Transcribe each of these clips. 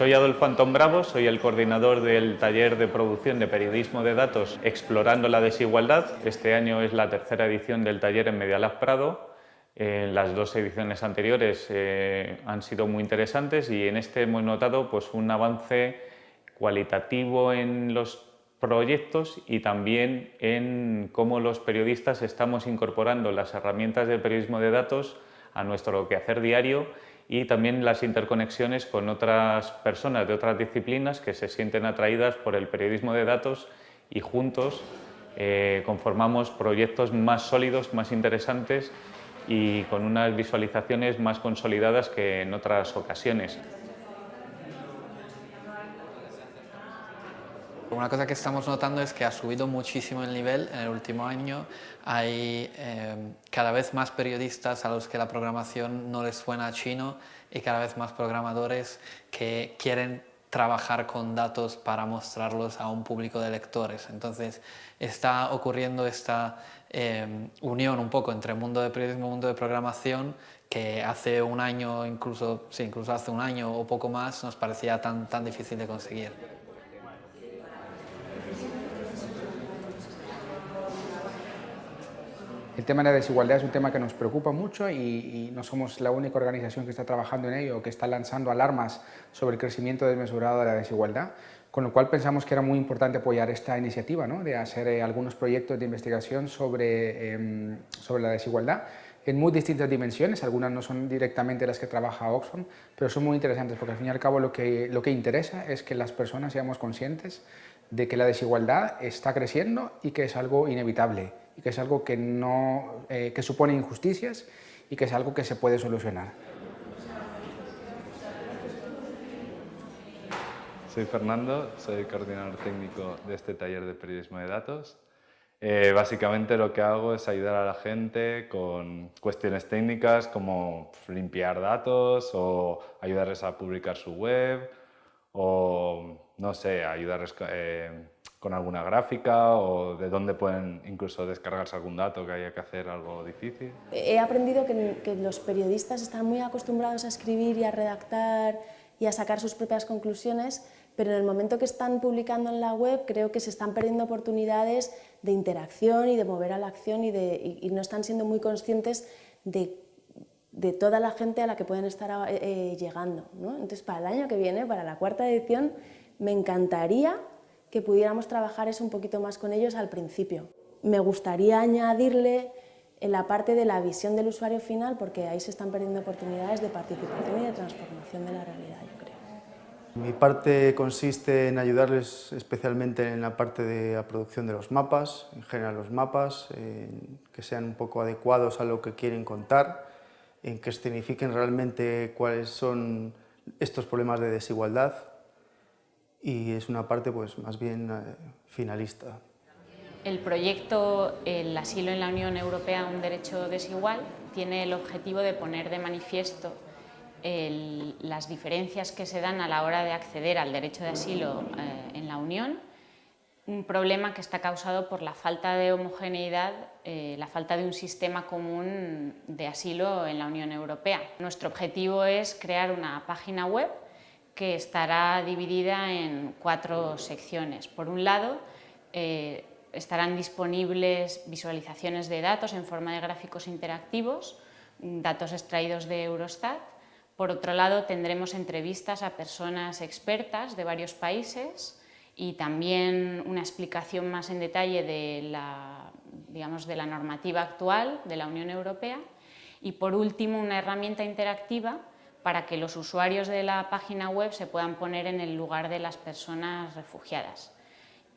Soy Adolfo Antón Bravo, soy el coordinador del taller de producción de periodismo de datos Explorando la desigualdad. Este año es la tercera edición del taller en Medialab Prado. En las dos ediciones anteriores eh, han sido muy interesantes y en este hemos notado pues, un avance cualitativo en los proyectos y también en cómo los periodistas estamos incorporando las herramientas del periodismo de datos a nuestro quehacer diario y también las interconexiones con otras personas de otras disciplinas que se sienten atraídas por el periodismo de datos y juntos eh, conformamos proyectos más sólidos, más interesantes y con unas visualizaciones más consolidadas que en otras ocasiones. Una cosa que estamos notando es que ha subido muchísimo el nivel en el último año. Hay eh, cada vez más periodistas a los que la programación no les suena chino y cada vez más programadores que quieren trabajar con datos para mostrarlos a un público de lectores. Entonces está ocurriendo esta eh, unión un poco entre mundo de periodismo y mundo de programación que hace un año, incluso, sí, incluso hace un año o poco más, nos parecía tan, tan difícil de conseguir. El tema de la desigualdad es un tema que nos preocupa mucho y, no somos la única organización que está trabajando en ello que está lanzando alarmas sobre el crecimiento desmesurado de la desigualdad, con lo cual pensamos que era muy importante apoyar esta iniciativa ¿no? de hacer eh, algunos proyectos de investigación sobre, em, sobre la desigualdad en muy distintas dimensiones, algunas no son directamente las que trabaja Oxfam, pero son muy interesantes porque al fin y al cabo lo que, lo que interesa es que las personas seamos conscientes de que la desigualdad está creciendo y que es algo inevitable y que es algo que, no, eh, que supone injusticias y que es algo que se puede solucionar. Soy Fernando, soy coordinador técnico de este taller de periodismo de datos. Eh, básicamente lo que hago es ayudar a la gente con cuestiones técnicas como limpiar datos o ayudarles a publicar su web o, no sé, ayudarles eh, con alguna gráfica o de dónde pueden incluso descargarse algún dato que haya que hacer algo difícil. He aprendido que, los periodistas están muy acostumbrados a escribir y a redactar y a sacar sus propias conclusiones, pero en el momento que están publicando en la web creo que se están perdiendo oportunidades de interacción y de mover a la acción y, no están siendo muy conscientes de, de, toda la gente a la que pueden estar eh, eh, llegando. ¿no? Entonces, para el año que viene, para la cuarta edición, me encantaría que pudiéramos trabajar eso un poquito más con ellos al principio. Me gustaría añadirle en la parte de la visión del usuario final, porque ahí se están perdiendo oportunidades de participación y de transformación de la realidad, yo creo. Mi parte consiste en ayudarles especialmente en la parte de la producción de los mapas, en general los mapas, que sean un poco adecuados a lo que quieren contar, en que escenifiquen realmente cuáles son estos problemas de desigualdad y es una parte pues más bien eh, finalista. El proyecto El asilo en la Unión Europea, un derecho desigual, tiene el objetivo de poner de manifiesto las diferencias que se dan a la hora de acceder al derecho de asilo eh, en la Unión, un problema que está causado por la falta de homogeneidad, eh, la falta de un sistema común de asilo en la Unión Europea. Nuestro objetivo es crear una página web que estará dividida en cuatro secciones. Por un lado, eh, estarán disponibles visualizaciones de datos en forma de gráficos interactivos, datos extraídos de Eurostat. Por otro lado, tendremos entrevistas a personas expertas de varios países y también una explicación más en detalle de la, digamos, de la normativa actual de la Unión Europea. Y por último, una herramienta interactiva para que los usuarios de la página web se puedan poner en el lugar de las personas refugiadas.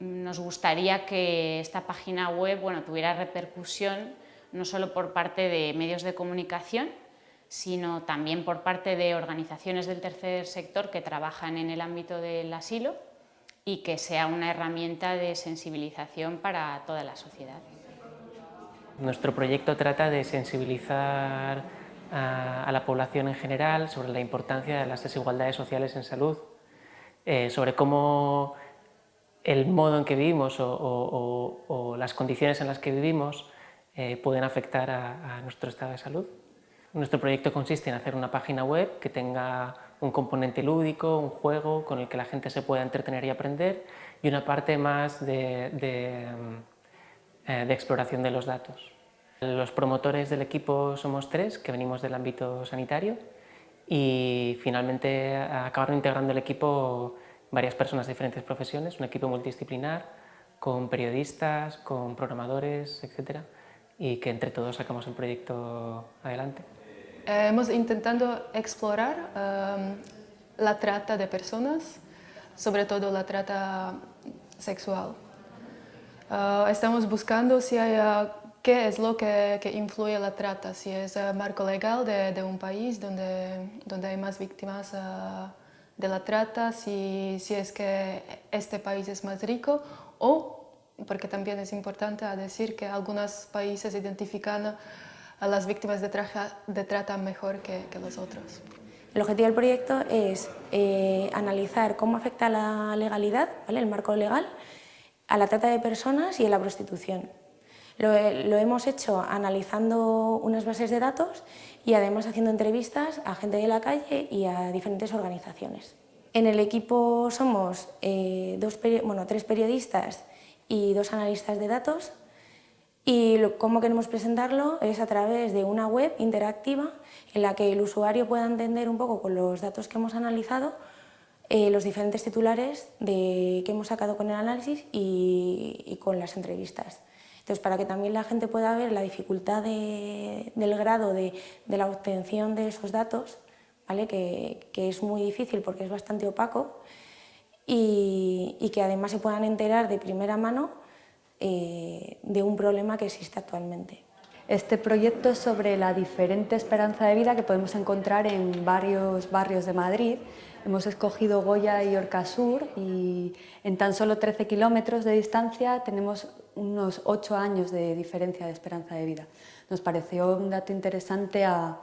Nos gustaría que esta página web bueno, tuviera repercusión no solo por parte de medios de comunicación, sino también por parte de organizaciones del tercer sector que trabajan en el ámbito del asilo y que sea una herramienta de sensibilización para toda la sociedad. Nuestro proyecto trata de sensibilizar a, la población en general sobre la importancia de las desigualdades sociales en salud, eh, sobre cómo el modo en que vivimos o, las condiciones en las que vivimos eh, pueden afectar a, nuestro estado de salud. Nuestro proyecto consiste en hacer una página web que tenga un componente lúdico, un juego con el que la gente se pueda entretener y aprender y una parte más de, de, eh, de exploración de los datos. Los promotores del equipo somos tres, que venimos del ámbito sanitario y finalmente acabaron integrando el equipo varias personas de diferentes profesiones, un equipo multidisciplinar con periodistas, con programadores, etc. y que entre todos sacamos el proyecto adelante. Eh, hemos intentado explorar um, la trata de personas, sobre todo la trata sexual. Uh, estamos buscando si hay qué es lo que, que, influye la trata, si es el marco legal de, de, un país donde, donde hay más víctimas uh, de la trata, si, si es que este país es más rico o, porque también es importante decir que algunos países identifican a las víctimas de, traja, de trata mejor que, que, los otros. El objetivo del proyecto es eh, analizar cómo afecta la legalidad, ¿vale? el marco legal, a la trata de personas y a la prostitución. Lo, lo, hemos hecho analizando unas bases de datos y además haciendo entrevistas a gente de la calle y a diferentes organizaciones. En el equipo somos eh, tres periodistas y dos analistas de datos y cómo queremos presentarlo es a través de una web interactiva en la que el usuario pueda entender un poco con los datos que hemos analizado eh, los diferentes titulares que hemos sacado con el análisis y con las entrevistas. Entonces, para que también la gente pueda ver la dificultad de, del grado de, la obtención de esos datos, ¿vale? que, es muy difícil porque es bastante opaco, y, y, que además se puedan enterar de primera mano eh, de un problema que existe actualmente. Este proyecto es sobre la diferente esperanza de vida que podemos encontrar en varios barrios de Madrid. Hemos escogido Goya y Orcasur y en tan solo 13 kilómetros de distancia tenemos unos 8 años de diferencia de esperanza de vida. Nos pareció un dato interesante a,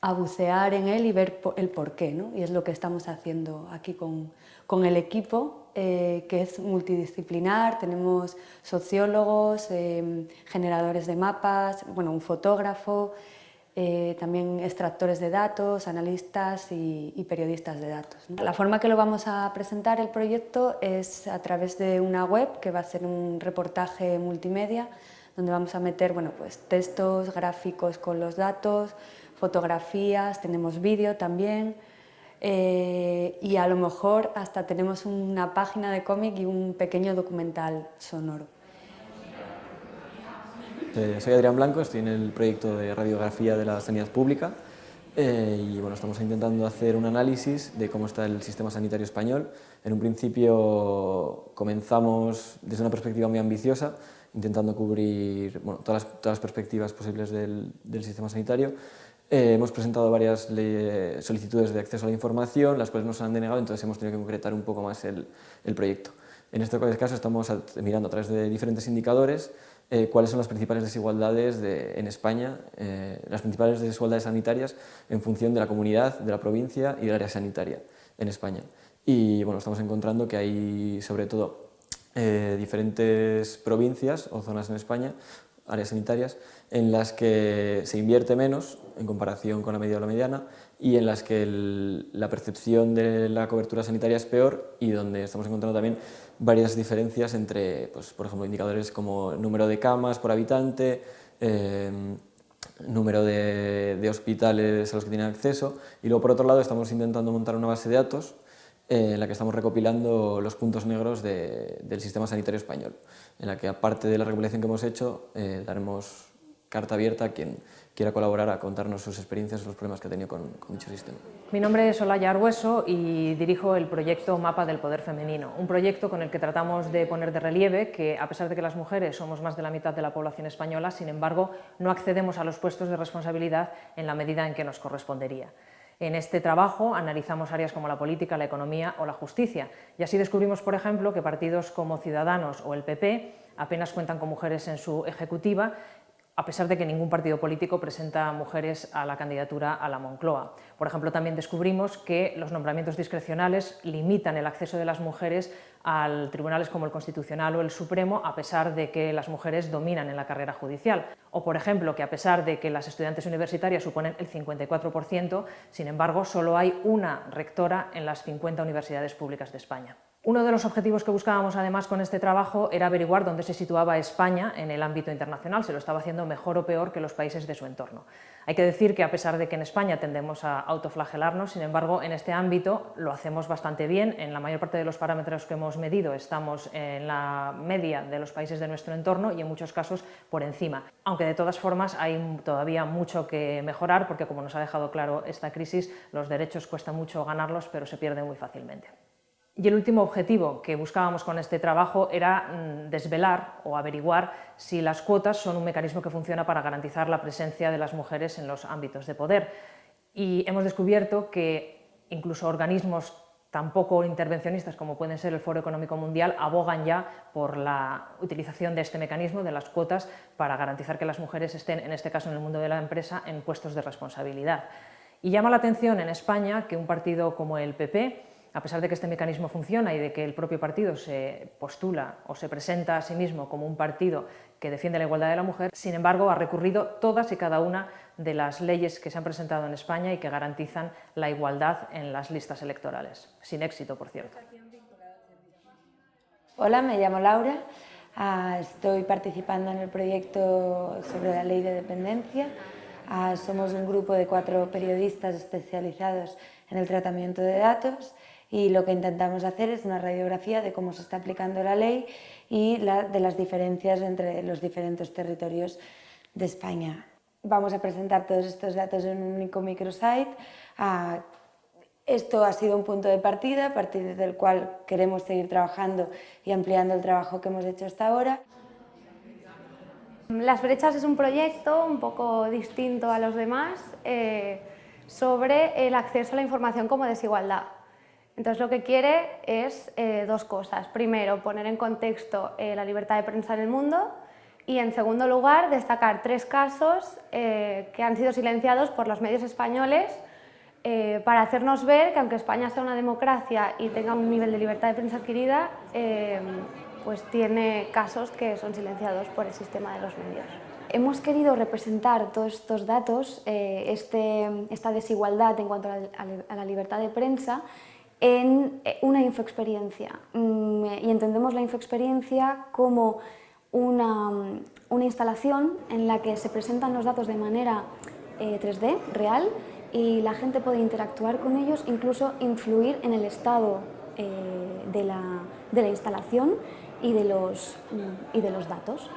a bucear en él y ver el porqué, ¿no? y es lo que estamos haciendo aquí con, con el equipo, eh, que es multidisciplinar, tenemos sociólogos, eh, generadores de mapas, bueno, un fotógrafo, eh, también extractores de datos, analistas y, periodistas de datos. La forma que lo vamos a presentar el proyecto es a través de una web que va a ser un reportaje multimedia donde vamos a meter bueno, pues, textos, gráficos con los datos, fotografías, tenemos vídeo también eh, y a lo mejor hasta tenemos una página de cómic y un pequeño documental sonoro. Eh, soy Adrián Blanco, estoy en el proyecto de radiografía de la sanidad pública eh, y bueno, estamos intentando hacer un análisis de cómo está el sistema sanitario español. En un principio comenzamos desde una perspectiva muy ambiciosa, intentando cubrir bueno, todas, las, todas, las, perspectivas posibles del, del sistema sanitario. Eh, hemos presentado varias solicitudes de acceso a la información, las cuales nos han denegado, entonces hemos tenido que concretar un poco más el, proyecto. En este caso estamos mirando a través de diferentes indicadores eh, cuáles son las principales desigualdades de, en España, eh, las principales desigualdades sanitarias en función de la comunidad, de la provincia y del área sanitaria en España. Y bueno, estamos encontrando que hay sobre todo diferentes provincias o zonas en España, áreas sanitarias, en las que se invierte menos en comparación con la media o la mediana y en las que la percepción de la cobertura sanitaria es peor y donde estamos encontrando también varias diferencias entre, pues, por ejemplo, indicadores como número de camas por habitante, eh, número de, de, hospitales a los que tienen acceso y luego por otro lado estamos intentando montar una base de datos en la que estamos recopilando los puntos negros de, del sistema sanitario español, en la que aparte de la recopilación que hemos hecho eh, daremos carta abierta a quien quiera colaborar a contarnos sus experiencias, los problemas que ha tenido con, con dicho sistema. Mi nombre es Olaya Argueso y dirijo el proyecto Mapa del Poder Femenino, un proyecto con el que tratamos de poner de relieve que, a pesar de que las mujeres somos más de la mitad de la población española, sin embargo, no accedemos a los puestos de responsabilidad en la medida en que nos correspondería. En este trabajo analizamos áreas como la política, la economía o la justicia. Y así descubrimos, por ejemplo, que partidos como Ciudadanos o el PP apenas cuentan con mujeres en su ejecutiva a pesar de que ningún partido político presenta mujeres a la candidatura a la Moncloa. Por ejemplo, también descubrimos que los nombramientos discrecionales limitan el acceso de las mujeres a tribunales como el Constitucional o el Supremo, a pesar de que las mujeres dominan en la carrera judicial. O, por ejemplo, que a pesar de que las estudiantes universitarias suponen el 54%, sin embargo, solo hay una rectora en las 50 universidades públicas de España. Uno de los objetivos que buscábamos además con este trabajo era averiguar dónde se situaba España en el ámbito internacional, se lo estaba haciendo mejor o peor que los países de su entorno. Hay que decir que a pesar de que en España tendemos a autoflagelarnos, sin embargo en este ámbito lo hacemos bastante bien, en la mayor parte de los parámetros que hemos medido estamos en la media de los países de nuestro entorno y en muchos casos por encima. Aunque de todas formas hay todavía mucho que mejorar porque como nos ha dejado claro esta crisis, los derechos cuesta mucho ganarlos pero se pierden muy fácilmente. Y el último objetivo que buscábamos con este trabajo era mm, desvelar o averiguar si las cuotas son un mecanismo que funciona para garantizar la presencia de las mujeres en los ámbitos de poder. Y hemos descubierto que incluso organismos tan poco intervencionistas como pueden ser el Foro Económico Mundial abogan ya por la utilización de este mecanismo, de las cuotas, para garantizar que las mujeres estén, en este caso en el mundo de la empresa, en puestos de responsabilidad. Y llama la atención en España que un partido como el PP a pesar de que este mecanismo funciona y de que el propio partido se postula o se presenta a sí mismo como un partido que defiende la igualdad de la mujer, sin embargo ha recurrido todas y cada una de las leyes que se han presentado en España y que garantizan la igualdad en las listas electorales, sin éxito, por cierto. Hola, me llamo Laura, ah, estoy participando en el proyecto sobre la ley de dependencia. Ah, somos un grupo de cuatro periodistas especializados en el tratamiento de datos y lo que intentamos hacer es una radiografía de cómo se está aplicando la ley y de las diferencias entre los diferentes territorios de España. Vamos a presentar todos estos datos en un único microsite. Ah, esto ha sido un punto de partida, a partir del cual queremos seguir trabajando y ampliando el trabajo que hemos hecho hasta ahora. Las brechas es un proyecto un poco distinto a los demás eh, sobre el acceso a la información como desigualdad. Entonces lo que quiere es eh, dos cosas. Primero, poner en contexto eh, la libertad de prensa en el mundo y en segundo lugar, destacar tres casos eh, que han sido silenciados por los medios españoles para hacernos ver que aunque España sea una democracia y tenga un nivel de libertad de prensa adquirida, pues tiene casos que son silenciados por el sistema de los medios. Hemos querido representar todos estos datos, este, esta desigualdad en cuanto a la libertad de prensa, en eh, una infoexperiencia mm, y entendemos la infoexperiencia como una, una, instalación en la que se presentan los datos de manera 3D, eh, real, y la gente puede interactuar con ellos, incluso influir en el estado eh, de, la, de, la, instalación y de los, mm, y de los datos.